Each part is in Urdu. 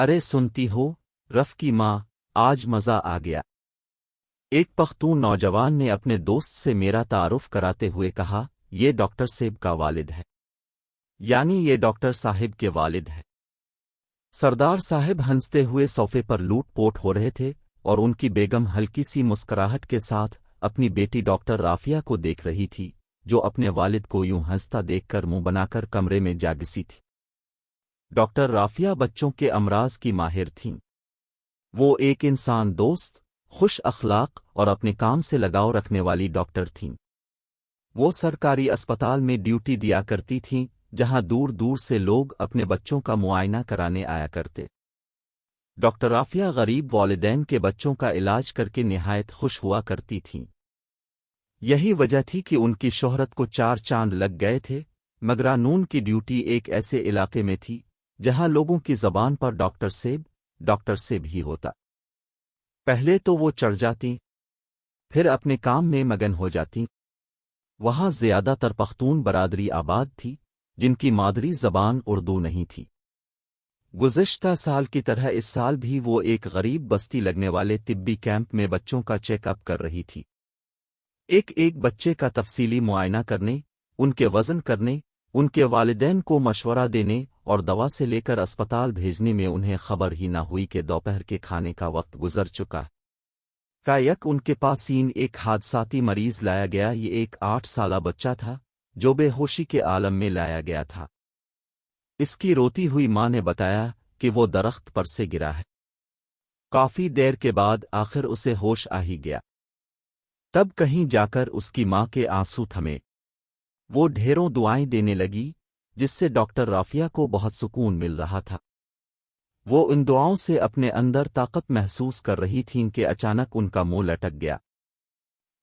ارے سنتی ہو، رف کی ماں، آج مزہ آ گیا۔ ایک پختون نوجوان نے اپنے دوست سے میرا تعارف کراتے ہوئے کہا، یہ ڈاکٹر سیب کا والد ہے۔ یعنی یہ ڈاکٹر صاحب کے والد ہے سردار صاحب ہنستے ہوئے صوفے پر لوٹ پوٹ ہو رہے تھے اور ان کی بیگم ہلکی سی مسکراہٹ کے ساتھ اپنی بیٹی ڈاکٹر رافیہ کو دیکھ رہی تھی، جو اپنے والد کو یوں ہنستا دیکھ کر منہ بنا کر کمرے میں جاگسی تھی۔ ڈاکٹر رافیہ بچوں کے امراض کی ماہر تھیں۔ وہ ایک انسان دوست، خوش اخلاق اور اپنے کام سے لگاؤ رکھنے والی ڈاکٹر تھیں۔ وہ سرکاری اسپتال میں ڈیوٹی دیا کرتی تھیں، جہاں دور دور سے لوگ اپنے بچوں کا معائنہ کرانے آیا کرتے۔ ڈاکٹر رافیہ غریب والدین کے بچوں کا علاج کر کے نہایت خوش ہوا کرتی تھیں۔ یہی وجہ تھی کہ ان کی شہرت کو چار چاند لگ گئے تھے مگرانون کی ڈیوٹی ایک ایسے علاقے میں تھی جہاں لوگوں کی زبان پر ڈاکٹر سیب ڈاکٹر سیب ہی ہوتا۔ پہلے تو وہ چڑھ جاتی، پھر اپنے کام میں مگن ہو جاتی۔ وہاں زیادہ تر پختون برادری آباد تھی، جن کی مادری زبان اردو نہیں تھی۔ گزشتہ سال کی طرح اس سال بھی وہ ایک غریب بستی لگنے والے طبی کیمپ میں بچوں کا چیک اپ کر رہی تھی۔ ایک ایک بچے کا تفصیلی معائنہ کرنے، ان کے وزن کرنے، ان کے والدین کو مشورہ دینے اور دوا سے لے کر اسپتال بھیجنے میں انہیں خبر ہی نہ ہوئی کہ دوپہر کے کھانے کا وقت گزر چکا۔ کا یک ان کے پاس سین ایک حادثاتی مریض لایا گیا، یہ ایک آٹھ سالہ بچہ تھا جو بے ہوشی کے عالم میں لایا گیا تھا۔ اس کی روتی ہوئی ماں نے بتایا کہ وہ درخت پر سے گرا ہے۔ کافی دیر کے بعد آخر اسے ہوش آ ہی گیا۔ تب کہیں جا کر اس کی ماں کے آنسو تھمے۔ وہ ڈھیروں دعائیں دینے لگی جس سے ڈاکٹر رافیہ کو بہت سکون مل رہا تھا۔ وہ ان دعاؤں سے اپنے اندر طاقت محسوس کر رہی تھیں کہ اچانک ان کا منہ لٹک گیا۔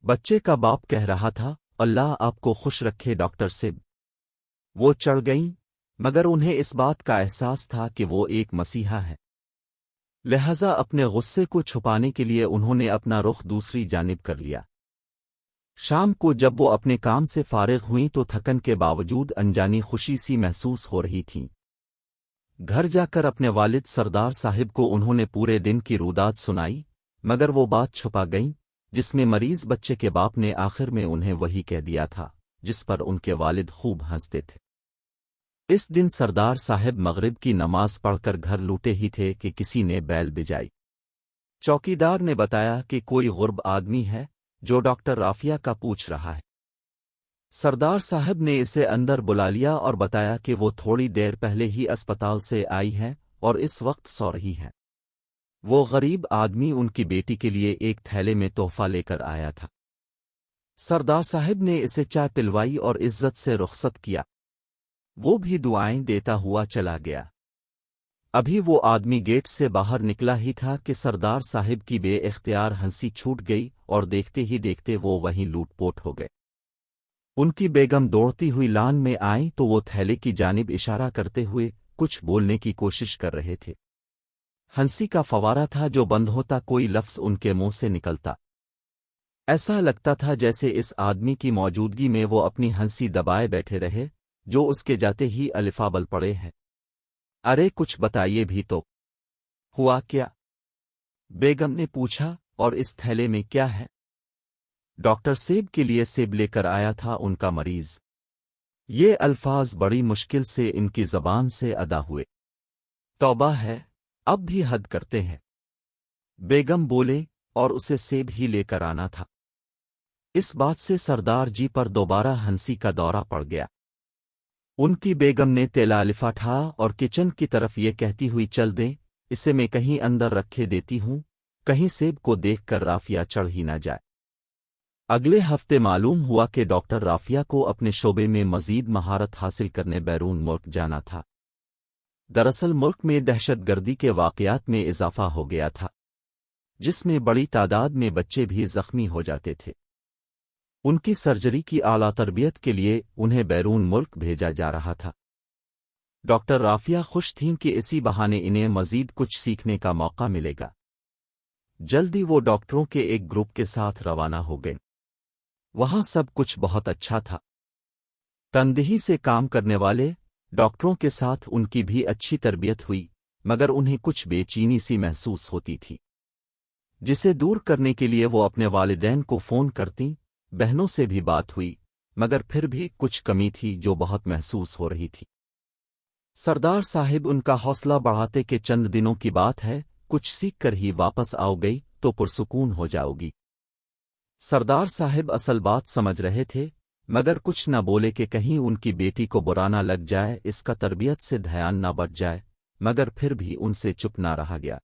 بچے کا باپ کہہ رہا تھا، اللہ آپ کو خوش رکھے ڈاکٹر سب۔ وہ چڑھ گئیں، مگر انہیں اس بات کا احساس تھا کہ وہ ایک مسیحا ہے لہذا اپنے غصے کو چھپانے کے لیے انہوں نے اپنا رخ دوسری جانب کر لیا۔ شام کو جب وہ اپنے کام سے فارغ ہوئیں تو تھکن کے باوجود انجانی خوشی سی محسوس ہو رہی تھیں۔ گھر جا کر اپنے والد سردار صاحب کو انہوں نے پورے دن کی روداد سنائی، مگر وہ بات چھپا گئیں، جس میں مریض بچے کے باپ نے آخر میں انہیں وہی کہہ دیا تھا، جس پر ان کے والد خوب ہنستے تھے۔ اس دن سردار صاحب مغرب کی نماز پڑھ کر گھر لوٹے ہی تھے کہ کسی نے بیل بجائی۔ چوکیدار نے بتایا کہ کوئی غرب آدمی ہے جو ڈاکٹر رافیہ کا پوچھ رہا ہے۔ سردار صاحب نے اسے اندر بلا لیا اور بتایا کہ وہ تھوڑی دیر پہلے ہی اسپتال سے آئی ہے اور اس وقت سو رہی ہے وہ غریب آدمی ان کی بیٹی کے لیے ایک تھیلے میں تحفہ لے کر آیا تھا۔ سردار صاحب نے اسے چائے پلوائی اور عزت سے رخصت کیا۔ وہ بھی دعائیں دیتا ہوا چلا گیا۔ ابھی وہ آدمی گیٹ سے باہر نکلا ہی تھا کہ سردار صاحب کی بے اختیار ہنسی چھوٹ گئی اور دیکھتے ہی دیکھتے وہ وہیں لوٹ پوٹ ہو گئے۔ ان کی بیگم دوڑتی ہوئی لان میں آئیں تو وہ تھیلے کی جانب اشارہ کرتے ہوئے کچھ بولنے کی کوشش کر رہے تھے۔ ہنسی کا فوارہ تھا جو بند ہوتا کوئی لفظ ان کے منہ سے نکلتا۔ ایسا لگتا تھا جیسے اس آدمی کی موجودگی میں وہ اپنی ہنسی دبائے بیٹھے رہے جو اس کے جاتے ہی الفابل پڑے ہیں۔ ارے کچھ بتائیے بھی تو۔ ہوا کیا؟ بیگم نے پوچھا اور اس تھیلے میں کیا ہے؟ ڈاکٹر سیب کے لیے سیب لے کر آیا تھا ان کا مریض۔ یہ الفاظ بڑی مشکل سے ان کی زبان سے ادا ہوئے۔ توبہ ہے، اب بھی حد کرتے ہیں۔ بیگم بولے، اور اسے سیب ہی لے کر آنا تھا۔ اس بات سے سردار جی پر دوبارہ ہنسی کا دورہ پڑ گیا۔ ان کی بیگم نے تیلا لفاٹھا اور کچن کی طرف یہ کہتی ہوئی، چل دیں، اسے میں کہیں اندر رکھے دیتی ہوں۔ کہیں سیب کو دیکھ کر رافیہ چڑھ ہی نہ جائے۔ اگلے ہفتے معلوم ہوا کہ ڈاکٹر رافیہ کو اپنے شعبے میں مزید مہارت حاصل کرنے بیرون ملک جانا تھا۔ دراصل ملک میں دہشت گردی کے واقعات میں اضافہ ہو گیا تھا، جس میں بڑی تعداد میں بچے بھی زخمی ہو جاتے تھے۔ ان کی سرجری کی اعلی تربیت کے لیے انہیں بیرون ملک بھیجا جا رہا تھا۔ ڈاکٹر رافیہ خوش تھیں کہ اسی بہانے انہیں مزید کچھ سیکھنے کا موقع ملے گا۔ جلدی وہ ڈاکٹروں کے ایک گروپ کے ساتھ روانہ ہو گئے۔ وہاں سب کچھ بہت اچھا تھا۔ تندہی سے کام کرنے والے ڈاکٹروں کے ساتھ ان کی بھی اچھی تربیت ہوئی، مگر انہیں کچھ بے چینی سی محسوس ہوتی تھی۔ جسے دور کرنے کے لیے وہ اپنے والدین کو فون کرتی بہنوں سے بھی بات ہوئی، مگر پھر بھی کچھ کمی تھی جو بہت محسوس ہو رہی تھی۔ سردار صاحب ان کا حوصلہ بڑھاتے کہ چند دنوں کی بات ہے کچھ سیکھ کر ہی واپس آؤ گئی تو پرسکون ہو جاؤ گی۔ سردار صاحب اصل بات سمجھ رہے تھے، مگر کچھ نہ بولے کہ کہیں ان کی بیٹی کو برانا لگ جائے، اس کا تربیت سے دھیان نہ بٹ جائے، مگر پھر بھی ان سے چپ نہ رہا گیا۔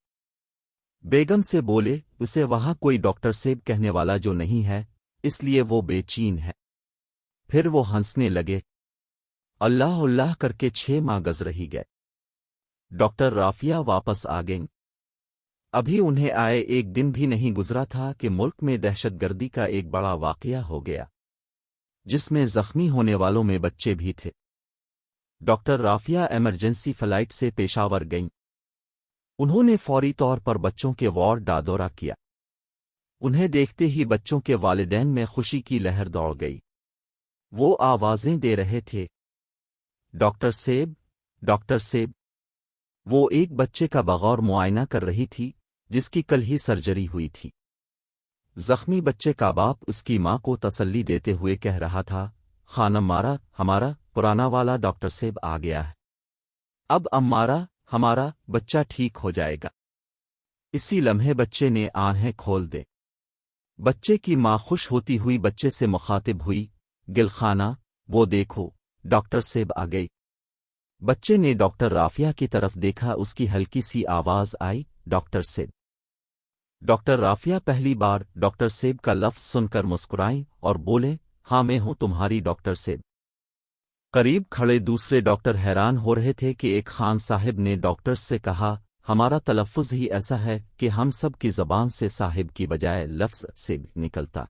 بیگم سے بولے، اسے وہاں کوئی ڈاکٹر سیب کہنے والا جو نہیں ہے، اس لیے وہ بے چین ہے۔ پھر وہ ہنسنے لگے۔ اللہ اللہ کر کے چھ ماہ گز رہی گئے۔ ڈاکٹر رافیہ واپس آ گئیں۔ ابھی انہیں آئے ایک دن بھی نہیں گزرا تھا کہ ملک میں دہشت گردی کا ایک بڑا واقعہ ہو گیا، جس میں زخمی ہونے والوں میں بچے بھی تھے۔ ڈاکٹر رافیہ ایمرجنسی فلائٹ سے پیشاور گئیں۔ انہوں نے فوری طور پر بچوں کے وارڈ کا دورہ کیا۔ انہیں دیکھتے ہی بچوں کے والدین میں خوشی کی لہر دوڑ گئی۔ وہ آوازیں دے رہے تھے، ڈاکٹر سیب ڈاکٹر سیب۔ وہ ایک بچے کا بغور معائنہ کر رہی تھی۔ جس کی کل ہی سرجری ہوئی تھی۔ زخمی بچے کا باپ اس کی ماں کو تسلی دیتے ہوئے کہہ رہا تھا خانم مارا، ہمارا پرانا والا ڈاکٹر سیب آ گیا ہے۔ اب امارا ہمارا بچہ ٹھیک ہو جائے گا۔ اسی لمحے بچے نے آنہیں کھول دے۔ بچے کی ماں خوش ہوتی ہوئی بچے سے مخاطب ہوئی گلخانہ وہ دیکھو، ڈاکٹر سیب آ گئی بچے نے ڈاکٹر رافیہ کی طرف دیکھا، اس کی ہلکی سی آواز آئی۔ ڈاکٹر سیب۔ ڈاکٹر رافیہ پہلی بار ڈاکٹر سیب کا لفظ سن کر مسکرائیں اور بولے ہاں میں ہوں تمہاری ڈاکٹر سیب۔ قریب کھڑے دوسرے ڈاکٹر حیران ہو رہے تھے کہ ایک خان صاحب نے ڈاکٹر سے کہا، ہمارا تلفظ ہی ایسا ہے کہ ہم سب کی زبان سے صاحب کی بجائے لفظ سے نکلتا۔